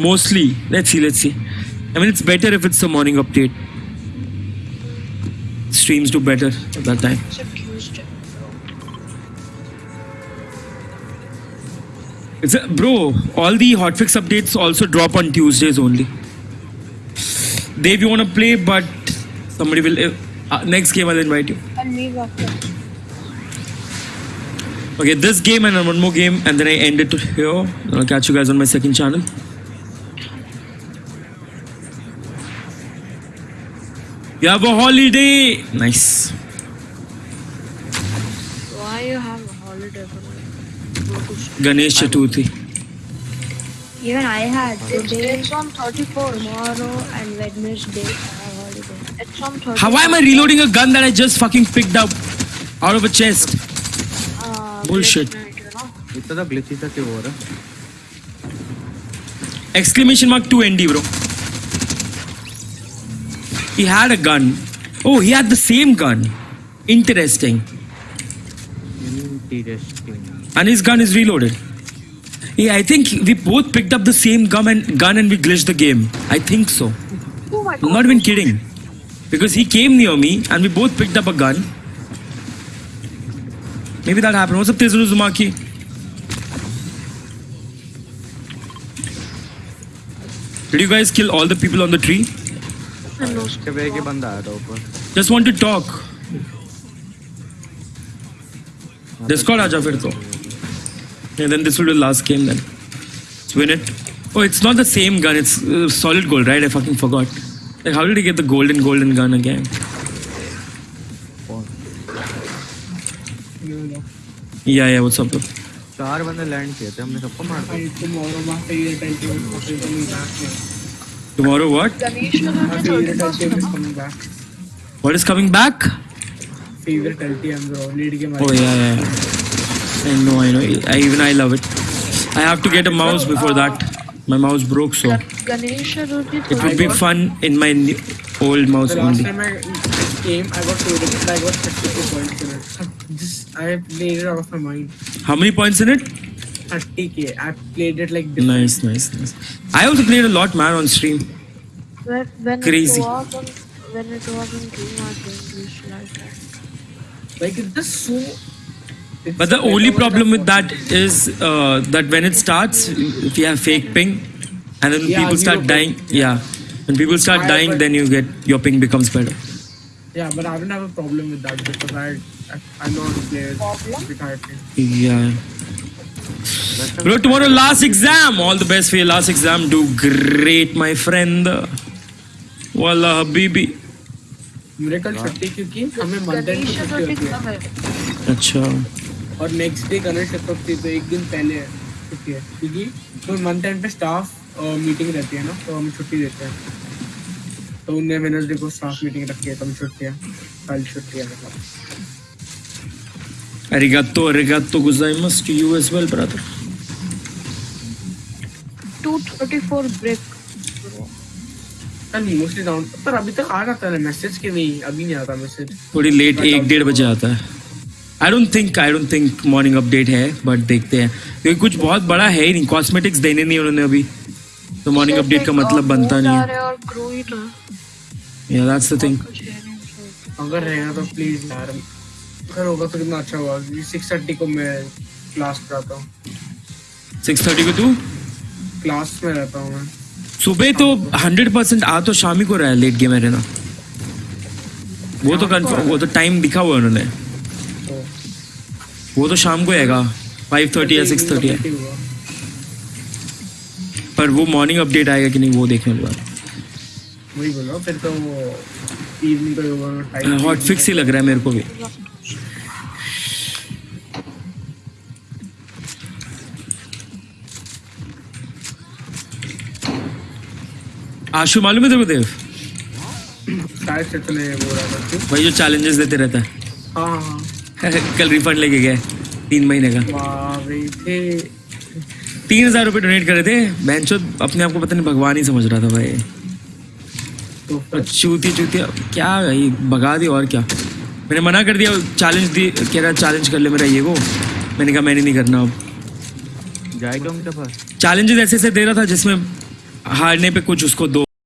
Mostly. Let's see, let's see. I mean, it's better if it's the morning update. Streams do better at that time. It's a a, bro, all the hotfix updates also drop on Tuesdays only. Dave, you want to play, but somebody will. Uh, next game, I'll invite you. Okay, this game and one more game, and then I end it here. I'll catch you guys on my second channel. You have a holiday. Nice. Why you have a holiday for me? Ganesh Chaturthi. Even I had It's, today, it's on 34. tomorrow, and Wednesday. I have holiday. It's on 34. How am I reloading a gun that I just fucking picked up out of a chest? Uh, Bullshit. glitch night, you know? इतना glitchy सा क्यों हो रहा है Exclamation mark 2 ND, bro. He had a gun. Oh, he had the same gun. Interesting. Interesting. And his gun is reloaded. Yeah, I think we both picked up the same gun and gun and we glitched the game. I think so. Oh my I'm not even kidding. Because he came near me and we both picked up a gun. Maybe that happened. What's up, Tezuru Zumaki? Did you guys kill all the people on the tree? Hello. उसके bag के बंदा आया था ऊपर Just want to talk. Discord आजा फिर तो. And then this will be the last game then. Let's win it. Oh, it's not the same gun. It's uh, solid gold, right? I fucking forgot. Like, how did he get the golden golden gun again? Yeah, yeah. What's up? Bro? चार बंदे land किए थे हमने सबको मार दिया tomorrow my favorite item is coming back. Tomorrow what? Ganesh My favorite 31st, is coming back. What is coming back? Favorite LTM bro. Late game. Oh yeah, yeah. yeah. I know, I know. I, even I love it. I have to get a mouse before that. My mouse broke, so Gan- Ganesh Chaturthi it would be fun in my new, old mouse The last only. time I came, I got favorite and I got 32 points in it. Just I played it out of my mind. How many points in it? 30k. I played it like different. Nice, nice, nice. I also played a lot, man, on stream. When, when Crazy. It was on, when it was on game, I didn't that. Like it's just so. it's But the only problem with that is uh, that when it starts, if you have fake ping, and then Yeah, people start dying, ping. yeah. When people start I- dying, then you get your ping becomes better. Yeah, but I don't have a problem with that because I I, I know how to play it Problem? with Yeah. Bro, tomorrow last exam. All the best for your last exam. Do great, my friend. Wallah, habibi. मेरे कल छुट्टी क्योंकि हमें month and Ganesh छुट्टी होती है अच्छा और नेक्स्ट डे गणेश चतुर्थी तो एक दिन पहले है छुट्टी है क्योंकि तो मंथ एंड पे स्टाफ मीटिंग रहती है ना तो हमें छुट्टी देते हैं तो उनने वेनसडे को स्टाफ मीटिंग रखी है तो हमें छुट्टी है कल छुट्टी है मतलब Arigato, arigato gozaimasu to you as well, brother. 234 break. bro. कल मोस्टली डाउन पर अभी तक आ जाता है मैसेज के नहीं अभी नहीं आता मैसेज थोड़ी लेट एक डेढ़ बजे आता है I don't think I don't think morning update है बट देखते हैं क्योंकि कुछ बहुत बड़ा है ही नहीं कॉस्मेटिक्स देने नहीं उन्होंने अभी तो मॉर्निंग अपडेट का मतलब बनता नहीं है। या दैट्स द थिंग अगर रहेगा तो प्लीज़ यार अगर होगा तो कितना अच्छा होगा सिक्स थर्टी को मैं क्लास कराता हूँ। सिक्स थर्टी को तू? क्लास में रहता हूँ मैं। सुबह तो हंड्रेड परसेंट आ तो शाम ही को रहा है लेट गेम है ना वो तो कंफर्म वो तो टाइम दिखा हुआ है उन्होंने। तो। वो तो शाम को आएगा। फाइव थर्टी या सिक्स थर्टी है। पर वो मॉर्निंग अपडेट आएगा कि नहीं वो देखने के बाद। वही बोलो फिर तो वो इवनिंग का होगा टाइम हॉट फिक्स ही लग रहा है मेरे को भी। आशु मालूम है तेरे को देव? भाई जो चैलेंजेस देते रहता हाँ। हाँ है। कल रिफंड लेके गए तीन महीने का। वाह भाई थे। तीन हज़ार रुपये डोनेट करे थे। बेंचो अपने आप को पता नहीं भगवान ही समझ रहा था भाई। तो चूती चूती क्या भाई भगा दी और क्या? मैंने मना कर दिया चैलेंज दी कह रहा चैलेंज कर ले मेरा ये वो। मैंने कहा मैंने नहीं करना अब। जाएगा चैलेंजेस ऐसे ऐसे दे रहा था जिसमें हारने पे कुछ उसको दो